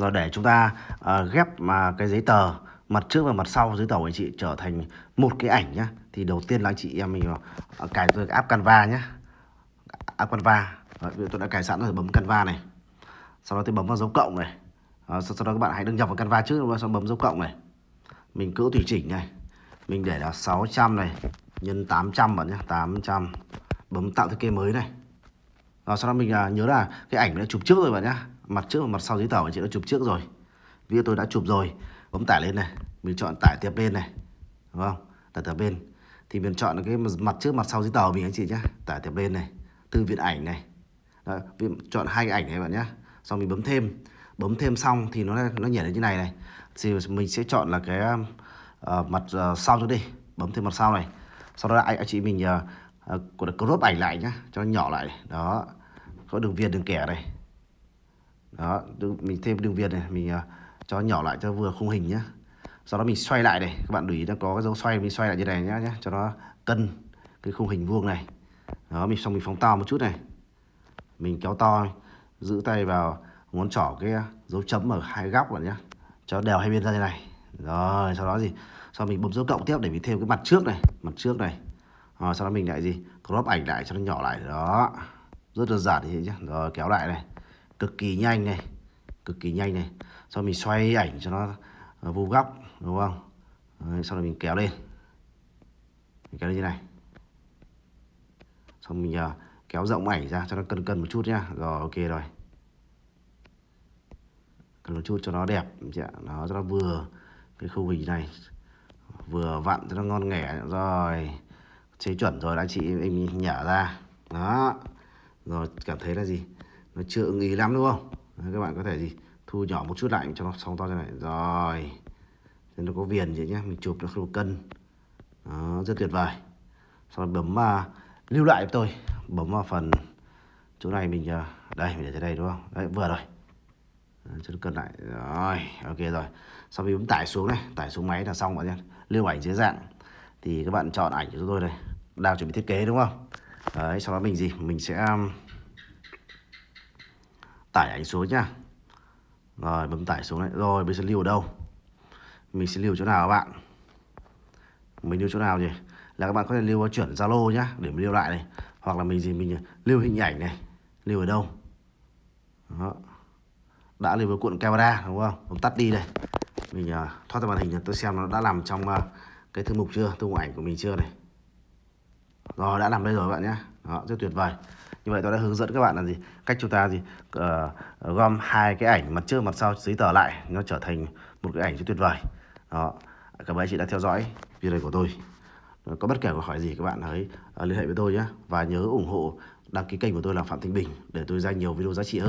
Rồi để chúng ta uh, ghép mà cái giấy tờ mặt trước và mặt sau giấy tờ của anh chị trở thành một cái ảnh nhá. Thì đầu tiên là anh chị em mình uh, cài tôi app Canva nhá. App Canva. Đấy, tôi đã cài sẵn rồi bấm Canva này. Sau đó tôi bấm vào dấu cộng này. Uh, sau, sau đó các bạn hãy đăng nhập vào Canva trước rồi sau bấm dấu cộng này. Mình cỡ tùy chỉnh này. Mình để là 600 này nhân 800 bạn nhá, 800. Bấm tạo thiết kế mới này. Rồi sau đó mình uh, nhớ là cái ảnh đã chụp trước rồi bạn nhá mặt trước và mặt sau giấy tờ anh chị đã chụp trước rồi. Video tôi đã chụp rồi. Bấm tải lên này mình chọn tải tiếp bên này. Đúng không? Tải tiếp bên. Thì mình chọn cái mặt trước mặt sau giấy tờ mình anh chị nhé tải tiếp bên này từ viện ảnh này. Đó, chọn hai cái ảnh này bạn nhé xong mình bấm thêm. Bấm thêm xong thì nó nó nhảy lên như này này. Thì mình sẽ chọn là cái uh, mặt uh, sau cho đi. Bấm thêm mặt sau này. Sau đó anh, anh chị mình uh, uh, crop ảnh lại nhá. Cho nó nhỏ lại đó. Có đường viền đường kẻ này đó mình thêm đường viền này mình uh, cho nhỏ lại cho vừa khung hình nhé sau đó mình xoay lại này các bạn để ý nó có cái dấu xoay mình xoay lại như này nhá nhé cho nó cân cái khung hình vuông này. Đó mình xong mình phóng to một chút này. Mình kéo to giữ tay vào ngón trỏ cái dấu chấm ở hai góc bạn nhé cho đều hai bên ra như này. Rồi sau đó gì? Sau mình bấm dấu cộng tiếp để mình thêm cái mặt trước này mặt trước này. Rồi sau đó mình lại gì? Crop ảnh lại cho nó nhỏ lại. Đó rất đơn giản thế nhé rồi kéo lại này cực kỳ nhanh này cực kỳ nhanh này. Sau mình xoay ảnh cho nó à, vu góc đúng không? Đấy, sau đó mình kéo lên. Mình kéo lên như này. Xong mình uh, kéo rộng ảnh ra cho nó cân cân một chút nhá. Rồi ok rồi. Cân một chút cho nó đẹp nó cho nó vừa cái khung hình này vừa vặn cho nó ngon nghẻ. Rồi chế chuẩn rồi anh chị em nhả ra. Đó. Rồi cảm thấy là gì? Nó chưa ưng ý lắm đúng không? Đấy, các bạn có thể gì thu nhỏ một chút lại cho nó sóng to như này. Rồi. Nên nó có viền vậy nhé mình chụp nó không cân. Đó, rất tuyệt vời. Sau đó bấm uh, lưu lại với tôi. Bấm vào phần chỗ này mình uh, đây mình để thế đây đúng không? Đấy vừa rồi. Cho nó cân lại. Rồi ok rồi. Sau khi bấm tải xuống này tải xuống máy là xong bạn nhé lưu ảnh dưới dạng. Thì các bạn chọn ảnh cho tôi này đang chuẩn bị thiết kế đúng không? Đấy sau đó mình gì? Mình sẽ um, tải ảnh xuống nhá. Rồi bấm tải xuống này rồi bây giờ lưu ở đâu? Mình sẽ lưu chỗ nào các bạn? Mình lưu chỗ nào nhỉ? Là các bạn có thể lưu chuyển zalo nhá để mình lưu lại này. Hoặc là mình gì mình lưu hình ảnh này. Lưu ở đâu? Đó. Đã lưu với cuộn camera đúng không? Bấm tắt đi đây. Mình uh, thoát ra màn hình tôi xem nó đã làm trong uh, cái thư mục chưa? Thư mục ảnh của mình chưa này? Rồi đã làm đây rồi các bạn nhé đó rất tuyệt vời như vậy tôi đã hướng dẫn các bạn là gì? Cách chúng ta gì? Uh, gom hai cái ảnh mặt trước mặt sau giấy tờ lại nó trở thành một cái ảnh rất tuyệt vời. Đó. Cảm ơn chị đã theo dõi video của tôi. Có bất kể câu hỏi gì các bạn hãy uh, liên hệ với tôi nhé. Và nhớ ủng hộ đăng ký kênh của tôi là phạm thanh bình để tôi ra nhiều video giá trị hơn.